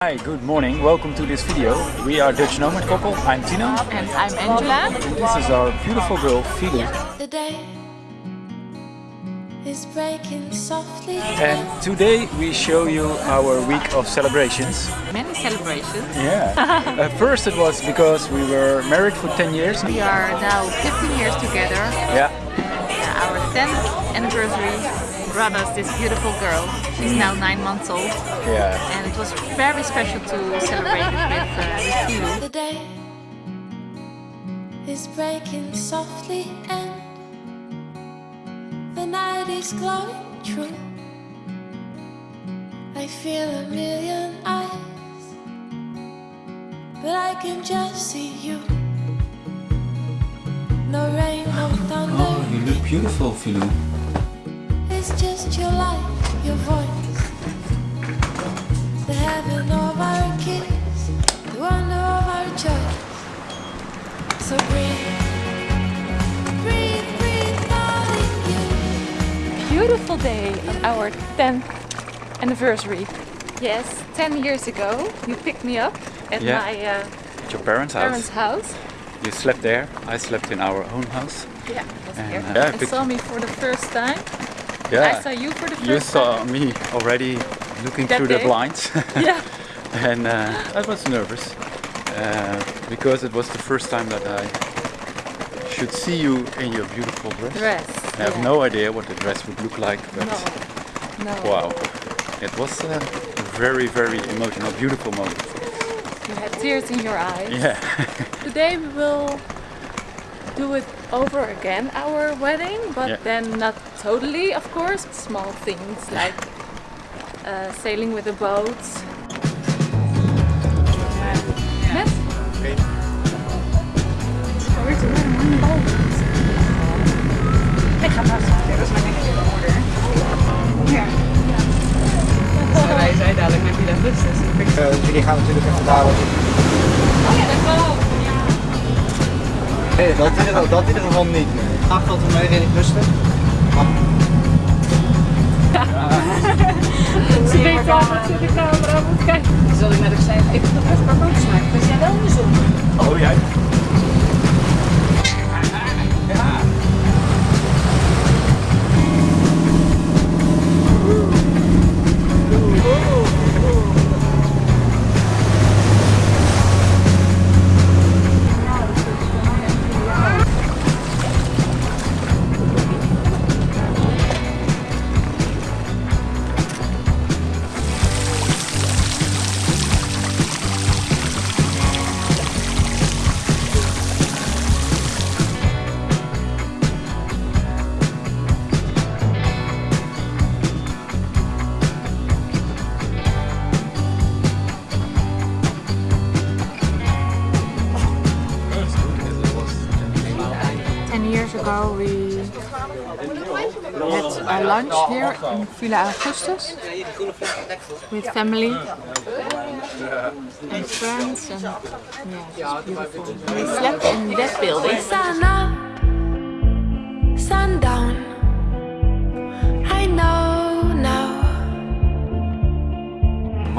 Hi, good morning. Welcome to this video. We are Dutch Nomad couple. I'm Tino. And I'm Angela. And this is our beautiful girl, Filu. The day is breaking softly. And today we show you our week of celebrations. Many celebrations. Yeah. At first it was because we were married for 10 years. We are now 15 years together. Yeah. Uh, Our 10th anniversary brought us this beautiful girl. She's now 9 months old. Yeah. And it was very special to celebrate with, uh, with Filu. The day is breaking softly and the night is glowing true. I feel a million eyes, but I can just see you. No rain, no thunder. Oh, you look beautiful, Filu. It's just your light, your voice. The heaven of our kiss, the wonder of our choice. So breathe, breathe, breathe, darling, you. Beautiful day of our 10th anniversary. Yes, 10 years ago you picked me up at Yeah. my uh, At your parents' parents' house. You slept there. I slept in our own house. Yeah, I was And, here. uh, yeah, I and picked- saw me for the first time. Yeah. I saw you for the first You saw time. me already looking That through the blinds. Yeah. and uh, I was nervous uh, because it was the first time that I should see you in your beautiful dress. Dress. I have no idea what the dress would look like, but No. No. wow, it was a very, very emotional, beautiful moment. You had tears in your eyes. Yeah, Today we will do it over again, our wedding, but Yeah. then not totally, of course. Small things like uh, sailing with a boat. Met? Wij zijn dadelijk met Villa Augustus. Eh, jullie gaan natuurlijk even dadelijk. Nee, dat in, ieder, dat in ieder geval niet. Nee. Ach, dat we mee rustig. Lunch here in Villa Augustus with family and friends and yeah, it beautiful. We slept in that building. Sun up, sundown. I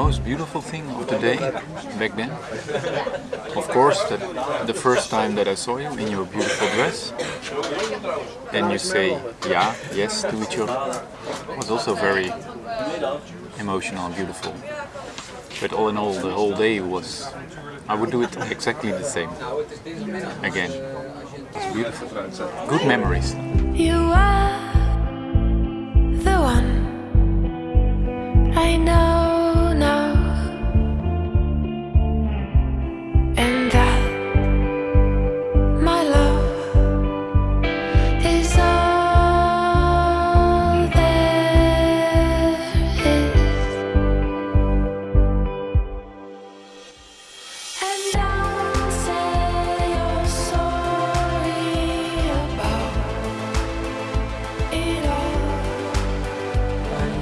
most beautiful thing of the day back then, of course, that the first time that I saw you in your beautiful dress, and you say yeah, yes to each other, was also very emotional and beautiful. But all in all, the whole day was, I would do it exactly the same again. It's beautiful. Good memories.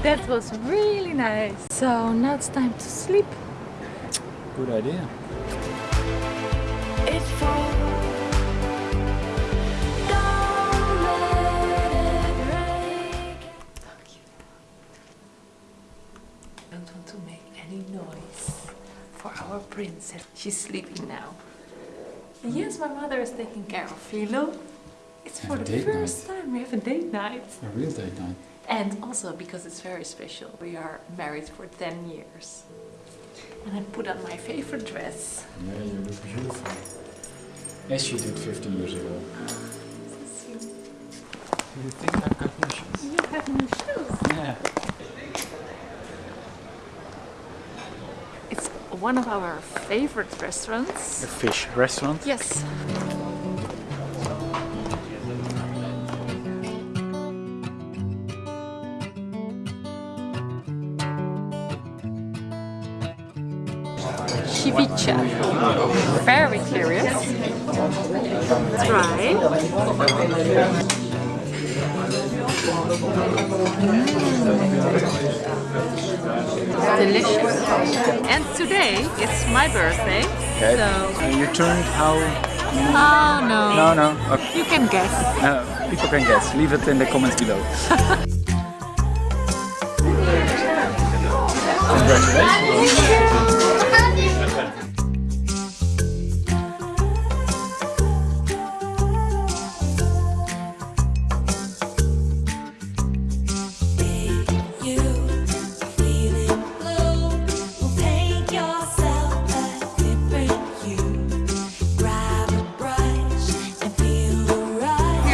That was really nice. So now it's time to sleep. Good idea. It falls. Don't let it break. Don't want to make any noise. for our princess. She's sleeping now. And yes, my mother is taking care of Filu. It's for the date first time we have a date night. A real date night. And also because it's very special. We are married for 10 years. And I put on my favorite dress. Yeah, you look beautiful. As you did 15 years ago. Ah, Do you think I've got new shoes? You have new shoes. Yeah. It's one of our favorite restaurants. A fish restaurant. Yes. Ceviche. Very curious. Try. Mm. Delicious. And today it's my birthday. Okay. So And you turned how? Oh no. No, no. Okay. You can guess. No, people can guess. Leave it in the comments below. Congratulations.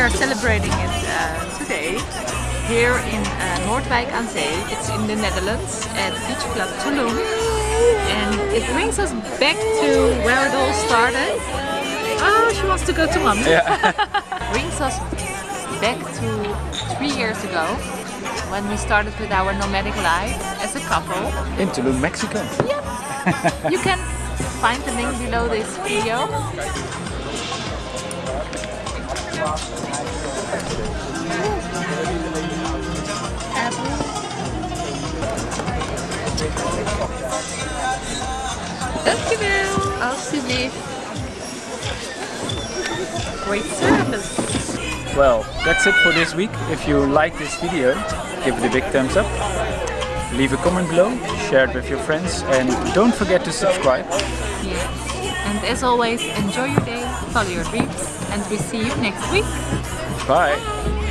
Are celebrating it uh, today here in uh, Noordwijk aan Zee. It's in the Netherlands at Beach Club Tulum. And it brings us back to where it all started. Oh, she wants to go to mom. brings us back to three years ago when we started with our nomadic life as a couple. In Tulum, Mexico. You can find the link below this video. Dankjewel, alsjeblieft. Great service. Well, that's it for this week. If you like this video, give it a big thumbs up. Leave a comment below, share it with your friends, and don't forget to subscribe. And as always, enjoy your day, follow your dreams, and we see you next week. Bye!